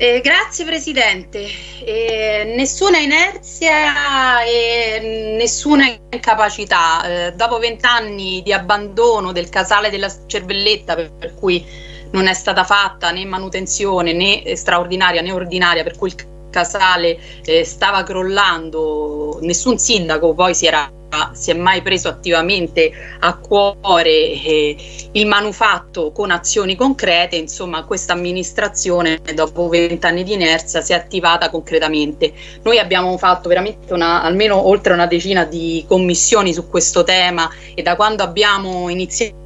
Eh, grazie Presidente. Eh, nessuna inerzia e nessuna incapacità. Eh, dopo vent'anni di abbandono del casale della Cervelletta, per, per, cui non è stata fatta né manutenzione né straordinaria né ordinaria, per cui il casale eh, stava crollando, nessun sindaco poi si era si è mai preso attivamente a cuore eh, il manufatto con azioni concrete, insomma questa amministrazione dopo vent'anni di inerzia si è attivata concretamente. Noi abbiamo fatto veramente una, almeno oltre una decina di commissioni su questo tema e da quando abbiamo iniziato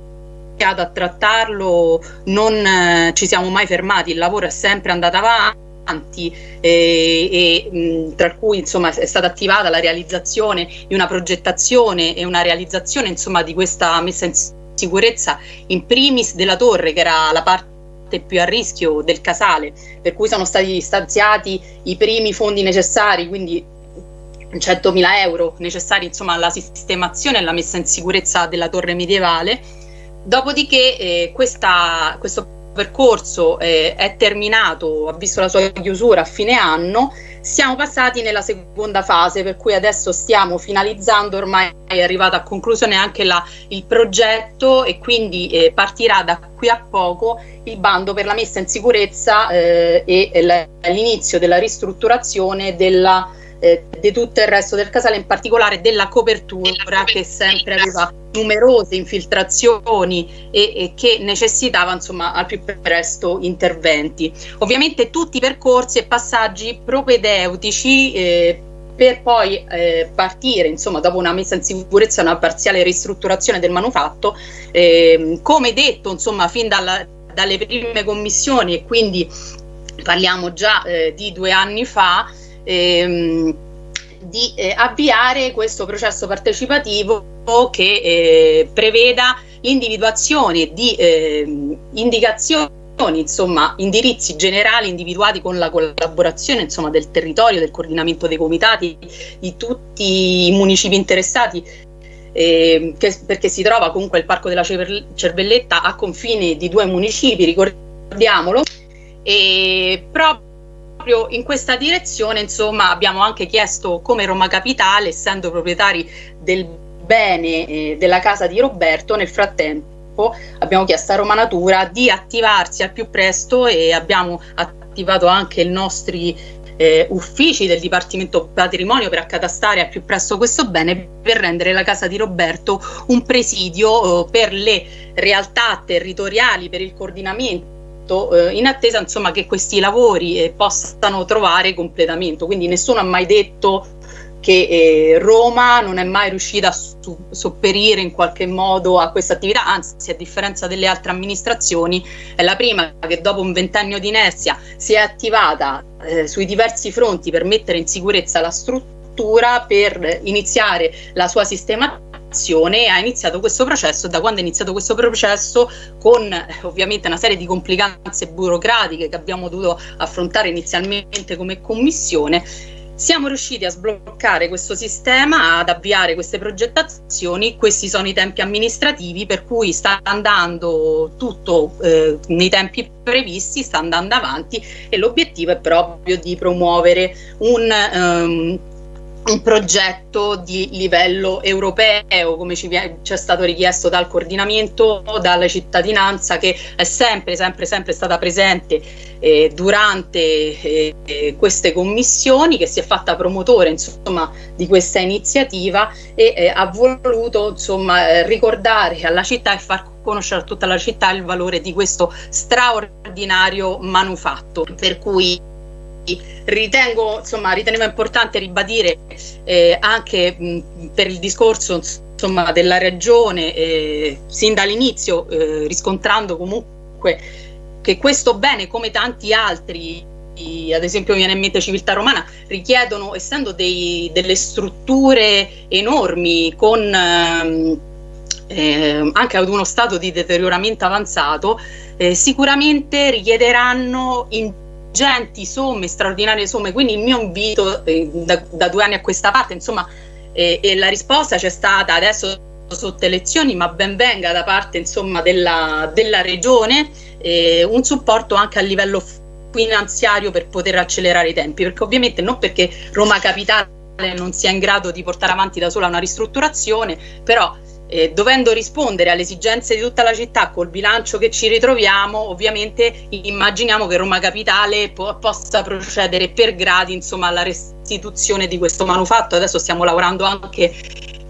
a trattarlo non eh, ci siamo mai fermati, il lavoro è sempre andato avanti e, e mh, tra cui insomma è stata attivata la realizzazione di una progettazione e una realizzazione insomma di questa messa in sicurezza in primis della torre che era la parte più a rischio del casale per cui sono stati stanziati i primi fondi necessari quindi 100.000 euro necessari insomma alla sistemazione e alla messa in sicurezza della torre medievale. Dopodiché eh, questa, questo percorso eh, è terminato, ha visto la sua chiusura a fine anno, siamo passati nella seconda fase per cui adesso stiamo finalizzando, ormai è arrivato a conclusione anche la, il progetto e quindi eh, partirà da qui a poco il bando per la messa in sicurezza eh, e l'inizio della ristrutturazione della eh, di tutto il resto del casale, in particolare della copertura che sempre aveva numerose infiltrazioni e, e che necessitava insomma al più presto interventi. Ovviamente tutti i percorsi e passaggi propedeutici eh, per poi eh, partire, insomma, dopo una messa in sicurezza e una parziale ristrutturazione del manufatto, eh, come detto, insomma, fin dalla, dalle prime commissioni e quindi parliamo già eh, di due anni fa, ehm, di eh, avviare questo processo partecipativo che eh, preveda l'individuazione di eh, indicazioni insomma indirizzi generali individuati con la collaborazione insomma del territorio, del coordinamento dei comitati, di tutti i municipi interessati eh, che, perché si trova comunque il Parco della Cervelletta a confine di due municipi, ricordiamolo, e proprio proprio in questa direzione insomma abbiamo anche chiesto come Roma Capitale essendo proprietari del bene eh, della casa di Roberto nel frattempo abbiamo chiesto a Roma Natura di attivarsi al più presto e abbiamo attivato anche i nostri eh, uffici del Dipartimento Patrimonio per accatastare al più presto questo bene per rendere la casa di Roberto un presidio eh, per le realtà territoriali, per il coordinamento eh, in attesa insomma, che questi lavori eh, possano trovare completamento. Quindi nessuno ha mai detto che eh, Roma non è mai riuscita a sopperire in qualche modo a questa attività, anzi a differenza delle altre amministrazioni è la prima che dopo un ventennio di inerzia si è attivata eh, sui diversi fronti per mettere in sicurezza la struttura, per iniziare la sua sistemazione e ha iniziato questo processo da quando è iniziato questo processo con eh, ovviamente una serie di complicanze burocratiche che abbiamo dovuto affrontare inizialmente come commissione. Siamo riusciti a sbloccare questo sistema, ad avviare queste progettazioni, questi sono i tempi amministrativi per cui sta andando tutto eh, nei tempi previsti, sta andando avanti e l'obiettivo è proprio di promuovere un, um, un progetto di livello europeo, come ci, è stato richiesto dal coordinamento, dalla cittadinanza che è sempre, sempre, sempre stata presente eh, durante eh, queste commissioni, che si è fatta promotore insomma, di questa iniziativa e eh, ha voluto insomma, eh, ricordare alla città e far conoscere a tutta la città il valore di questo straordinario manufatto. Per cui ritengo, insomma, ritenevo importante ribadire eh, anche mh, per il discorso insomma, della regione, eh, sin dall'inizio, eh, riscontrando comunque che questo bene, come tanti altri, ad esempio viene in mente civiltà romana, richiedono, essendo dei, delle strutture enormi con ehm, eh, anche ad uno stato di deterioramento avanzato, eh, sicuramente richiederanno in ingenti somme, straordinarie somme, quindi il mio invito eh, da, da, due anni a questa parte, insomma, eh, e la risposta c'è stata adesso sotto elezioni, ma ben venga da parte insomma, della, della regione, eh, un supporto anche a livello finanziario per poter accelerare i tempi, perché ovviamente non perché Roma Capitale non sia in grado di portare avanti da sola una ristrutturazione, però eh, dovendo rispondere alle esigenze di tutta la città col bilancio che ci ritroviamo, ovviamente immaginiamo che Roma Capitale po possa procedere per gradi insomma, alla restituzione di questo manufatto. Adesso stiamo lavorando anche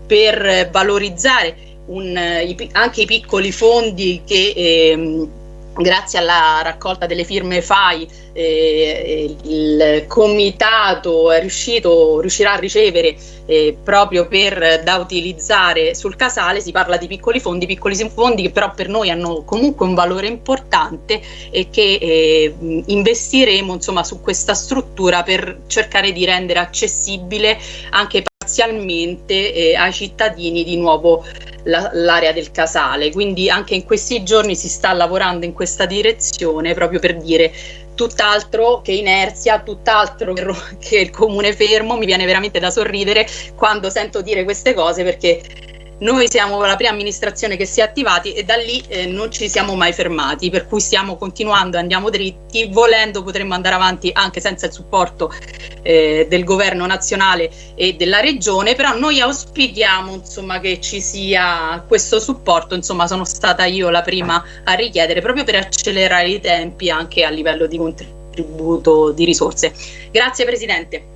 per valorizzare un, i, anche i piccoli fondi che ehm, grazie alla raccolta delle firme FAI eh, il comitato è riuscito, riuscirà a ricevere eh, proprio per da utilizzare sul casale, si parla di piccoli fondi, piccoli fondi che però per noi hanno comunque un valore importante e che eh, investiremo insomma su questa struttura per cercare di rendere accessibile anche parzialmente eh, ai cittadini di nuovo l'area del casale. Quindi anche in questi giorni si sta lavorando in questa direzione proprio per dire tutt'altro che inerzia, tutt'altro che il comune fermo, mi viene veramente da sorridere quando sento dire queste cose perché noi siamo la prima amministrazione che si è attivati e da lì eh, non ci siamo mai fermati, per cui stiamo continuando, andiamo dritti, volendo potremmo andare avanti anche senza il supporto eh, del governo nazionale e della regione, però noi auspichiamo insomma, che ci sia questo supporto, insomma sono stata io la prima a richiedere proprio per accelerare i tempi anche a livello di contributo di risorse. Grazie Presidente.